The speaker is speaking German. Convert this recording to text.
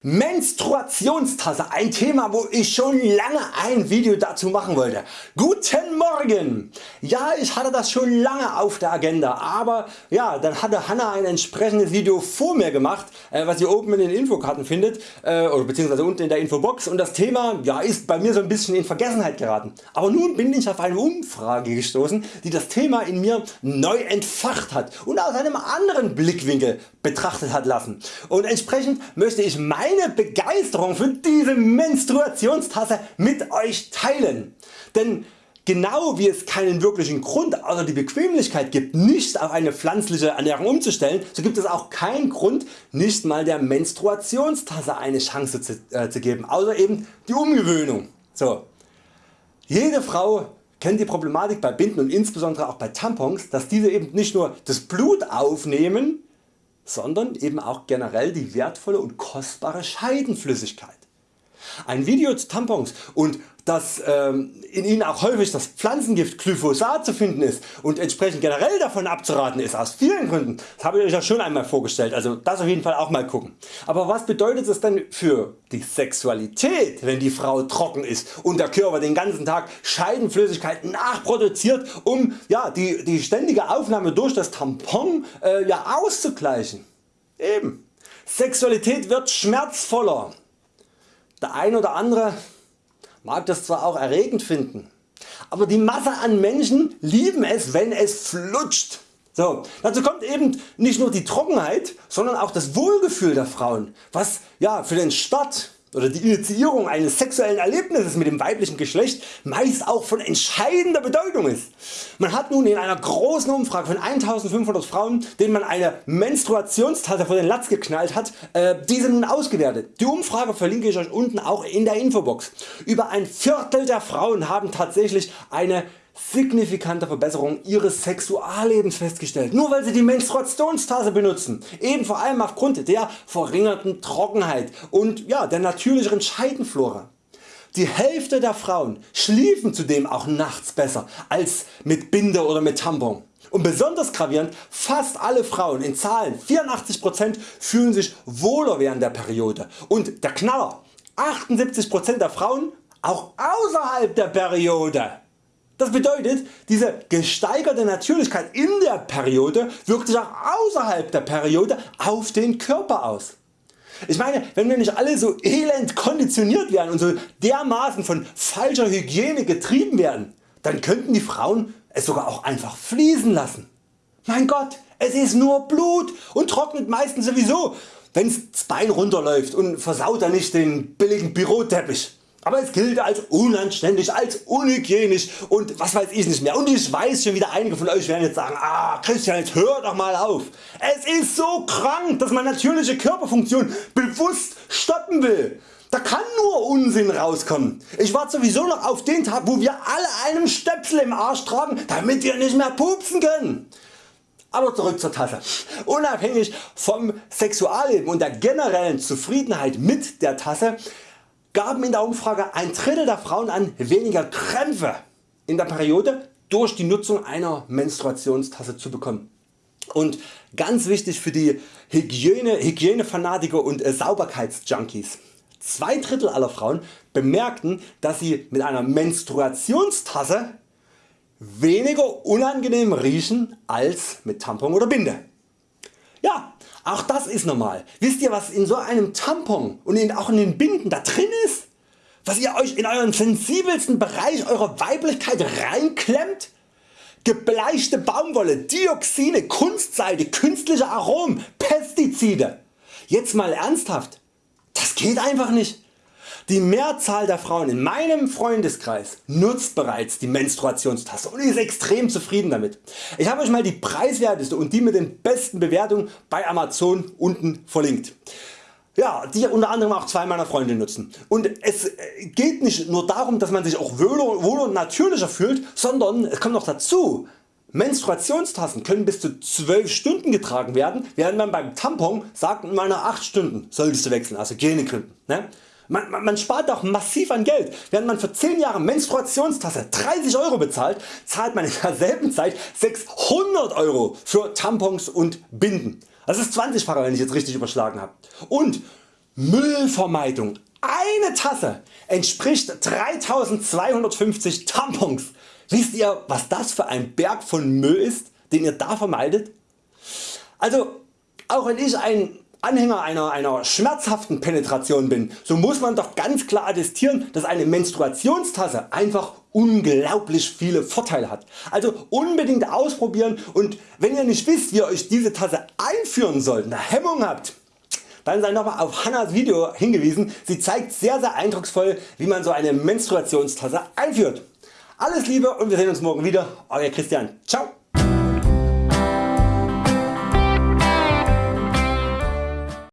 Menstruationstasse, ein Thema wo ich schon lange ein Video dazu machen wollte. Guten Morgen! Ja ich hatte das schon lange auf der Agenda, aber ja dann hatte Hanna ein entsprechendes Video vor mir gemacht, äh, was ihr oben in den Infokarten findet äh, oder unten in der Infobox und das Thema ja, ist bei mir so ein bisschen in Vergessenheit geraten. Aber nun bin ich auf eine Umfrage gestoßen die das Thema in mir neu entfacht hat und aus einem anderen Blickwinkel betrachtet hat lassen und entsprechend möchte ich mein meine Begeisterung für diese Menstruationstasse mit Euch teilen. Denn Genau wie es keinen wirklichen Grund außer die Bequemlichkeit gibt nicht auf eine pflanzliche Ernährung umzustellen, so gibt es auch keinen Grund nicht mal der Menstruationstasse eine Chance zu, äh, zu geben, außer eben die Umgewöhnung. So. Jede Frau kennt die Problematik bei Binden und insbesondere auch bei Tampons, dass diese eben nicht nur das Blut aufnehmen, sondern eben auch generell die wertvolle und kostbare Scheidenflüssigkeit. Ein Video zu Tampons und dass ähm, in ihnen auch häufig das Pflanzengift Glyphosat zu finden ist und entsprechend generell davon abzuraten ist aus vielen Gründen, das habe ich Euch ja schon einmal vorgestellt, also das auf jeden Fall auch mal gucken. Aber was bedeutet es denn für die Sexualität wenn die Frau trocken ist und der Körper den ganzen Tag Scheidenflüssigkeit nachproduziert um ja, die, die ständige Aufnahme durch das Tampon äh, ja, auszugleichen. Eben. Sexualität wird schmerzvoller. Der ein oder andere mag das zwar auch erregend finden, aber die Masse an Menschen lieben es wenn es flutscht. So, dazu kommt eben nicht nur die Trockenheit, sondern auch das Wohlgefühl der Frauen, was ja, für den Start oder die Initiierung eines sexuellen Erlebnisses mit dem weiblichen Geschlecht meist auch von entscheidender Bedeutung ist. Man hat nun in einer großen Umfrage von 1500 Frauen denen man eine Menstruationstasse vor den Latz geknallt hat, äh, diese nun ausgewertet. Die Umfrage verlinke ich Euch unten auch in der Infobox. Über ein Viertel der Frauen haben tatsächlich eine signifikante Verbesserung ihres Sexuallebens festgestellt, nur weil sie die Menstruationstasse benutzen, eben vor allem aufgrund der verringerten Trockenheit und ja, der natürlicheren Scheidenflora. Die Hälfte der Frauen schliefen zudem auch nachts besser als mit Binde oder mit Tampon. Und besonders gravierend, fast alle Frauen in Zahlen 84% fühlen sich wohler während der Periode und der Knaller 78% der Frauen auch außerhalb der Periode. Das bedeutet diese gesteigerte Natürlichkeit in der Periode wirkt sich auch außerhalb der Periode auf den Körper aus. Ich meine wenn wir nicht alle so elend konditioniert werden und so dermaßen von falscher Hygiene getrieben werden, dann könnten die Frauen es sogar auch einfach fließen lassen. Mein Gott, es ist nur Blut und trocknet meistens sowieso wenns Bein runterläuft und versaut dann nicht den billigen Büroteppich aber es gilt als unanständig, als unhygienisch und was weiß ich nicht mehr. Und ich weiß schon wieder einige von Euch werden jetzt sagen, ah Christian jetzt hör doch mal auf. Es ist so krank dass man natürliche Körperfunktion bewusst stoppen will. Da kann nur Unsinn rauskommen. Ich warte sowieso noch auf den Tag wo wir alle einen Stöpsel im Arsch tragen damit wir nicht mehr pupsen können. Aber zurück zur Tasse. Unabhängig vom Sexualleben und der generellen Zufriedenheit mit der Tasse gaben in der Umfrage ein Drittel der Frauen an weniger Krämpfe in der Periode durch die Nutzung einer Menstruationstasse zu bekommen. Und ganz wichtig für die Hygiene, Hygienefanatiker und äh, Sauberkeitsjunkies. Zwei Drittel aller Frauen bemerkten dass sie mit einer Menstruationstasse weniger unangenehm riechen als mit Tampon oder Binde. Ja, auch das ist normal. Wisst ihr was in so einem Tampon und in, auch in den Binden da drin ist? Was ihr Euch in euren sensibelsten Bereich eurer Weiblichkeit reinklemmt? Gebleichte Baumwolle, Dioxine, Kunstseide, künstliche Aromen, Pestizide. Jetzt mal ernsthaft, das geht einfach nicht. Die Mehrzahl der Frauen in meinem Freundeskreis nutzt bereits die Menstruationstasse und ist extrem zufrieden damit. Ich habe Euch mal die preiswerteste und die mit den besten Bewertungen bei Amazon unten verlinkt. Ja, die unter anderem auch zwei meiner Freunde nutzen. Und es äh, geht nicht nur darum dass man sich auch wohler, und natürlicher fühlt, sondern es kommt noch dazu, Menstruationstassen können bis zu 12 Stunden getragen werden, während man beim Tampon sagt man nach 8 Stunden solltest du wechseln, also Hygienegründen. Ne? Man, man, man, spart auch massiv an Geld. Während man für 10 Jahre Menstruationstasse 30 Euro bezahlt, zahlt man in derselben Zeit 600 Euro für Tampons und Binden. Das ist 20 facher wenn ich jetzt richtig überschlagen habe. Und Müllvermeidung. Eine Tasse entspricht 3250 Tampons. Wisst ihr was das für ein Berg von Müll ist, den ihr da vermeidet? Also auch wenn ich ein Anhänger einer, einer schmerzhaften Penetration bin, so muss man doch ganz klar attestieren, dass eine Menstruationstasse einfach unglaublich viele Vorteile hat. Also unbedingt ausprobieren und wenn ihr nicht wisst wie ihr Euch diese Tasse einführen sollt, eine Hemmung habt, dann sei nochmal auf Hannas Video hingewiesen. Sie zeigt sehr sehr eindrucksvoll wie man so eine Menstruationstasse einführt. Alles Liebe und wir sehen uns morgen wieder. Euer Christian. Ciao.